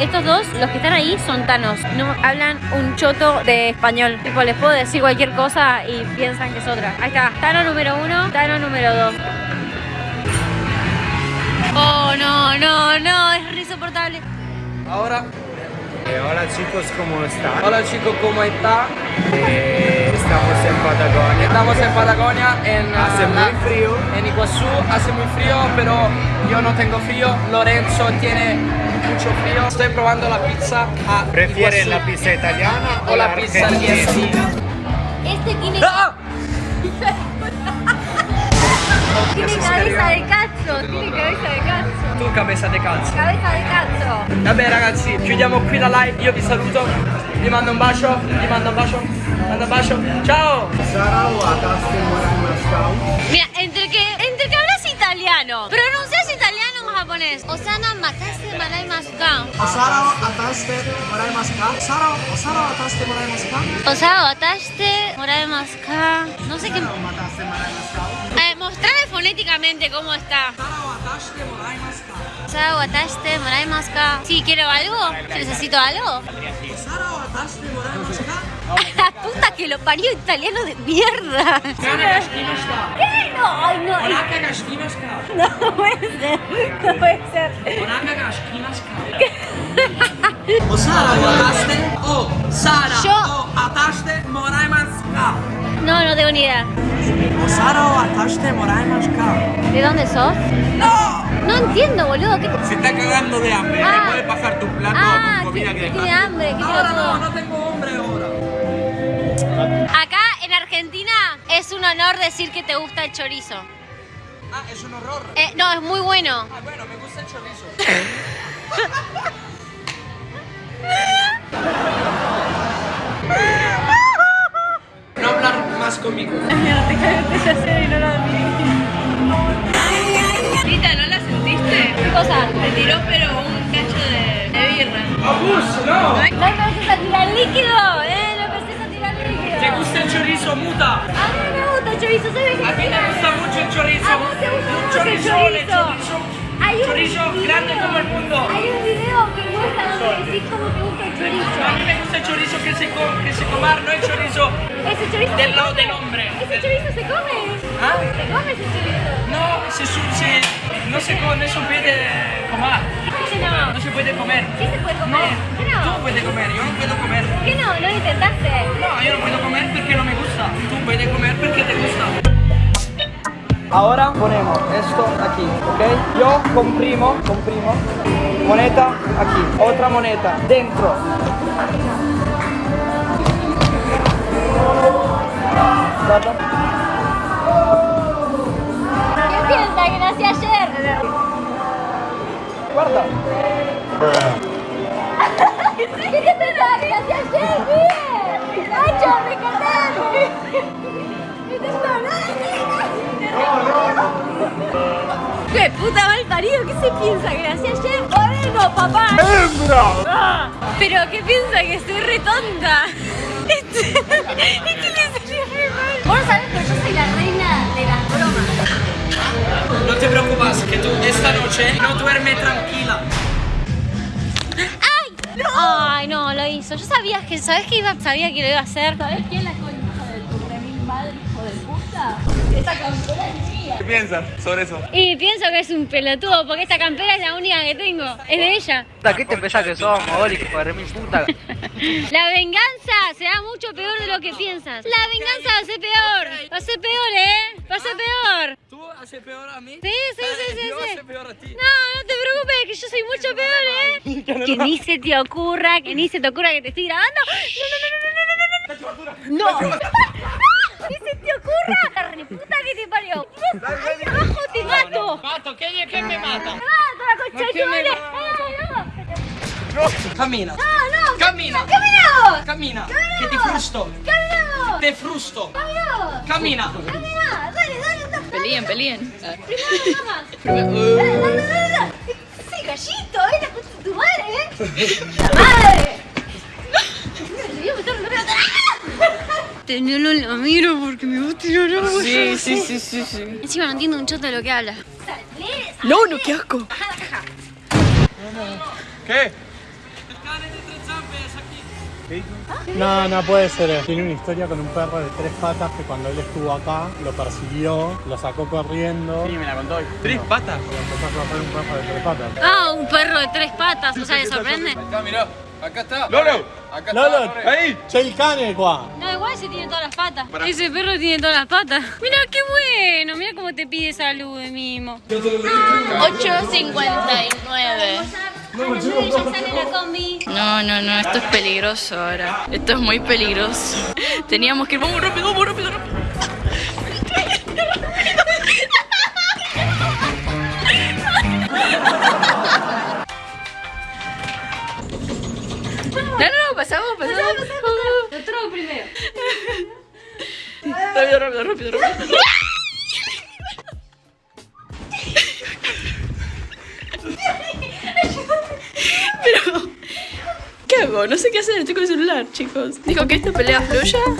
Estos dos, los que están ahí, son tanos. No hablan un choto de español. Tipo, les puedo decir cualquier cosa y piensan que es otra. Ahí está. Tano número uno, Tano número dos. Oh, no, no, no. Es re insoportable. Ahora, Eh, hola chicos, ¿cómo están? hola chicos, ¿cómo está? Eh, estamos en Patagonia. Estamos en Patagonia, en Hace ah, muy la- frío. En Iguazú hace muy frío, pero yo no tengo frío. Lorenzo tiene mucho frío. Estoy probando la pizza a ¿Prefieren Iguazú la pizza italiana o la pizza argentina. Este tiene, ¡Ah! tiene cabeza de cazzo. Tiene cabeza de cazzo. Tu cabeza di calzo. Cabeza de cazzo. Vabbè ragazzi, chiudiamo qui la live, io vi saluto, vi mando un bacio, vi mando un bacio, mando un bacio, ciao! Mira, entre que, entre que hablas italiano, pronuncias italiano o japonés. Osana mataste malay masuka. Osara ataste morai maska. Sara, Osara ataste morai maska. Osao ataste moray masuka. No sé qué. Mataste morai. Ataste moray masuka. Sí, quiero algo. ¿Necesito algo? Puta que lo parió italiano de mierda. ¿Qué? No, ay no. No puede ser. No puede ser. Osara ataste o Sara o ataste. No, no tengo ni idea. ¿De dónde sos? ¡No! No entiendo, boludo. ¿Qué te... Se está cagando de hambre. Ah. ¿Le puede pasar tu plato Ah, con comida que que tiene hambre, que Ahora no, no tengo hambre ahora. Acá en Argentina es un honor decir que te gusta el chorizo. Ah, es un horror. Eh, no, es muy bueno. Ah, bueno, me gusta el chorizo. Rita, ¿no la sentiste? ¿Qué cosa? Te tiró pero un cacho de, de birra. Abus, no! No empieces a tirar líquido, eh, no a tirar líquido. ¿Te gusta el chorizo, muta? A mí me gusta el chorizo, ¿sabes qué? A mí me gusta mucho el chorizo. A vos te gusta mucho el chorizo. chorizo. Hay un Chorizo video- grande como el mundo. Hay un video que muestra donde decís cómo te gusta el A chorizo. mí me gusta el chorizo que se, co que se comar, no el chorizo ¿Ese chorizo del se lado come? del hombre. ¿Ese chorizo se come? ¿Ah? ¿Se come ese chorizo? No, se, su- se- no se come, no se puede comer. ¿Qué no? No se puede comer. ¿Qué se puede No, comer? ¿Qué tú no? puedes comer, yo no puedo comer. ¿Qué no? ¿No lo intentaste? No, yo no puedo comer porque no me gusta. Tú puedes comer porque te gusta. Ahora ponemos esto aquí, ¿ok? Yo comprimo, comprimo, moneta aquí, otra moneta dentro. Guarda. ¿Qué piensa que nací ayer? Guarda. ¿Qué te pensaba que nací ayer? Bien. ¡Nacho, me encantaste! ¿Qué te ¡Qué puta mal parido! ¿Qué se piensa que nací ayer? ¡Moreno, papá! ¡Hembra! ¿Pero qué piensa que estoy re tonta? Este, este le salió re mal. Vos sabés que yo soy la reina de las bromas. No te preocupes, que tú esta noche no duerme tranquila. ¡Ay! Ay, no, lo hizo. Yo sabía que, ¿sabés que iba, sabía que lo iba a hacer? ¿Sabes quién la concha de tu remil madre, hijo de puta? Esa campera es mía. ¿Qué piensas sobre eso? Y pienso que es un pelotudo porque esta campera es la única que tengo. Es de ella. ¿Qué te pensás que sos, mogólico, hijo de puta? La venganza será mucho peor de lo que piensas. La venganza va a ser peor. Va a ser peor, ¿eh? Va a ser peor. ¿Tú haces peor a mí? Sí, sí, sí, sí, Yo sí. hace peor a ti. No, no te preocupes, que yo soy mucho peor, ¿eh? Que ni se te ocurra, que ni se te ocurra que te estoy grabando. No, no, no, no, no, no, no, no. No. Ni se te ocurra. La reputa que te parió. Ahí abajo te mato. Mato, ¿quién, quién me mata? Mato la concha de tu ¿Quién me madre. mata? Ay, no. Camina. No, no. Camina. Caminamos. Camina. Que te frusto. Caminamos. Te frusto. Caminamos. Camina. Camina. Dale, dale, dale. Peleen, peleen. Primero nada más. Dale, dale, dale, dale. Sí, gallito, ¿eh? La concha de tu madre, ¿eh? ¡La madre! Yo me estoy renovando. ¡Ah! No lo miro porque me gusta tirar agua. Sí, sí, sí, sí, sí. Encima no entiendo un choto de lo que habla. No, no, qué asco. ¿Qué? No, no puede ser. Tiene una historia con un perro de tres patas que cuando él estuvo acá lo persiguió, lo sacó corriendo. Sí, me la contó hoy. ¿Tres patas? Y empezó a correr un perro de tres patas. Ah, un perro de tres patas, o sea, ¿le sorprende? Acá, mirá. Acá está. Lolo. Acá Lolo, está. Ahí. C'è il cane qua. No, igual ese tiene todas las patas. Ese perro tiene todas las patas. Mira qué bueno, mira cómo te pide salud mimo. 8.59. No, no, no, esto es peligroso ahora. Esto es muy peligroso. Teníamos que ir, vamos rápido, vamos rápido, rápido. No, no, no, pasamos, pasamos. Nosotros primero. Rápido, rápido, rápido, rápido. Hago? No sé qué hacer, estoy con el celular, chicos. Dijo que esta pelea fluya.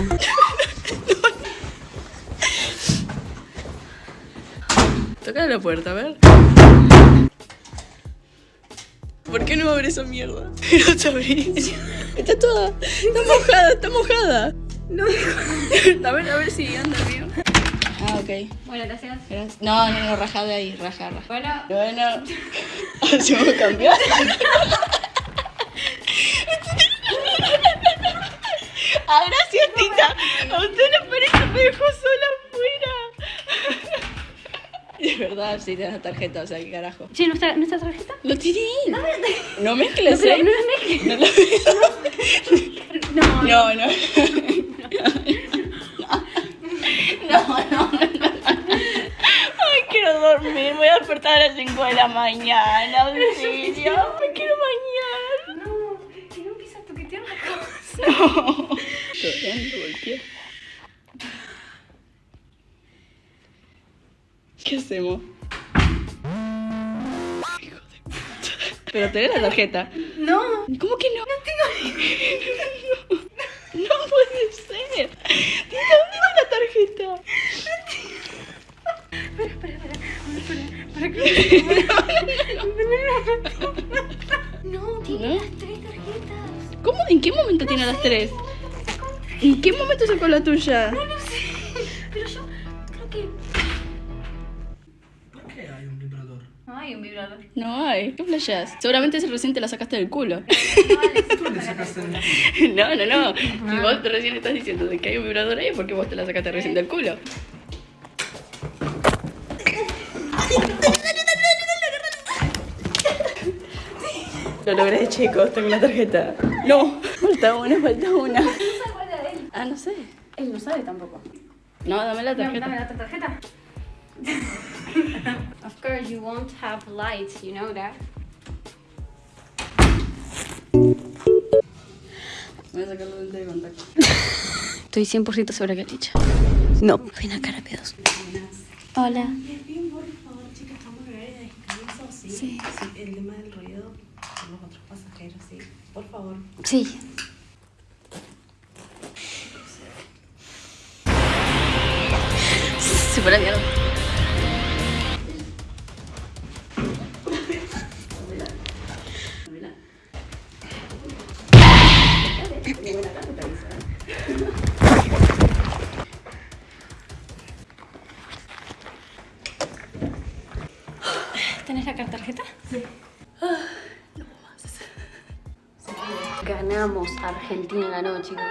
Toca la puerta, a ver. ¿Por qué no abre esa mierda? No te abrís. Está toda. Está mojada, está mojada. No. A ver, a ver si anda bien. Ah, ok. Bueno, gracias. Gracias. No, no, no, raja de ahí, raja, raja. Bueno, Bueno, ahora sí vamos a cambiar. Ah, gracias, Tita. A usted le parece me dejó sola afuera. De verdad, sí, tenés la tarjeta, o sea, qué carajo. che, ¿nuestra, nuestra tarjeta? Lo tiré. No mezcles, pero ¿eh? no es mezcla. No, No, no, no. No, no, no. Ay, quiero dormir. Voy a despertar a las 5 de la mañana. Auxilio. Me quiero bañar. no, que no empieza a toquetear la cosa. No. Todavía no golpeé. ¿Qué hacemos? Hijo de puta. Pero tenés la tarjeta. No. ¿Cómo que no? No tengo. No, no puede ser. ¿dónde está la tarjeta? No, tiene las tres tarjetas. ¿Cómo? ¿En qué momento tiene las tres? ¿En qué momento sacó la tuya? No sé. Pero yo creo que. ¿Por qué hay un vibrador? No hay un vibrador. No hay. ¿Qué flasheás? Seguramente ese recién te la sacaste del culo. ¿Tú le sacaste el No, no, no. Si vos recién estás diciendo de que hay un vibrador ahí, ¿por qué vos te la sacaste recién del culo? Lo logré, chicos. Tengo una tarjeta. No, falta una, falta una. Ah, no sé. Él no sabe tampoco. No, dame la No, tarjeta. dame la tarjeta. of course, you won't have lights, you know that. Voy a sacar la lente de contacto. Estoy 100% segura que dicha. No. Ven acá, rápidos. Hola. Sí. El tema del ruido con los otros pasajeros, sí. Por favor. Sí. Se fue la mierda. ¿Tenés la tarjeta? Sí. Ganamos. Argentina ganó, chicos.